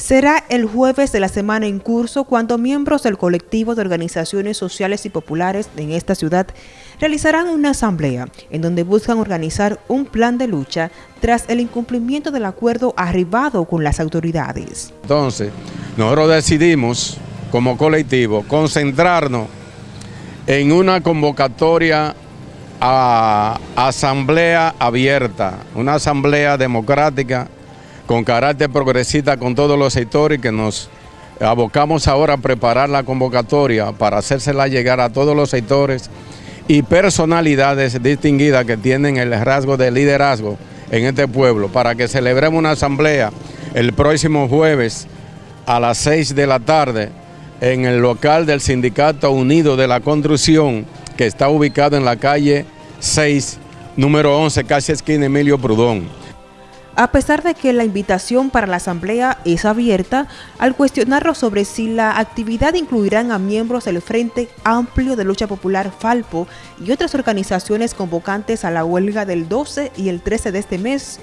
Será el jueves de la semana en curso cuando miembros del colectivo de organizaciones sociales y populares en esta ciudad realizarán una asamblea en donde buscan organizar un plan de lucha tras el incumplimiento del acuerdo arribado con las autoridades. Entonces, nosotros decidimos como colectivo concentrarnos en una convocatoria a asamblea abierta, una asamblea democrática con carácter progresista con todos los sectores que nos abocamos ahora a preparar la convocatoria para hacérsela llegar a todos los sectores y personalidades distinguidas que tienen el rasgo de liderazgo en este pueblo para que celebremos una asamblea el próximo jueves a las 6 de la tarde en el local del Sindicato Unido de la Construcción que está ubicado en la calle 6, número 11, casi esquina Emilio Prudón. A pesar de que la invitación para la asamblea es abierta, al cuestionarlo sobre si la actividad incluirán a miembros del Frente Amplio de Lucha Popular Falpo y otras organizaciones convocantes a la huelga del 12 y el 13 de este mes.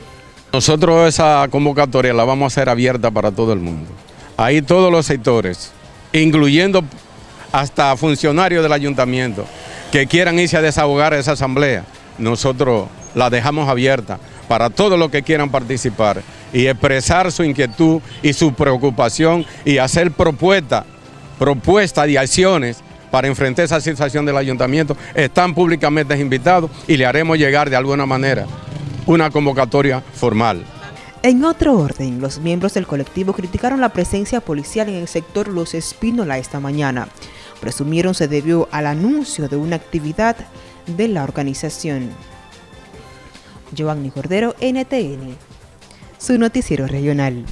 Nosotros esa convocatoria la vamos a hacer abierta para todo el mundo. Ahí todos los sectores, incluyendo hasta funcionarios del ayuntamiento que quieran irse a desahogar esa asamblea, nosotros la dejamos abierta para todos los que quieran participar y expresar su inquietud y su preocupación y hacer propuestas, propuestas y acciones para enfrentar esa situación del ayuntamiento, están públicamente invitados y le haremos llegar de alguna manera una convocatoria formal. En otro orden, los miembros del colectivo criticaron la presencia policial en el sector Los Espínola esta mañana. Presumieron se debió al anuncio de una actividad de la organización. Giovanni Cordero, NTN, su noticiero regional.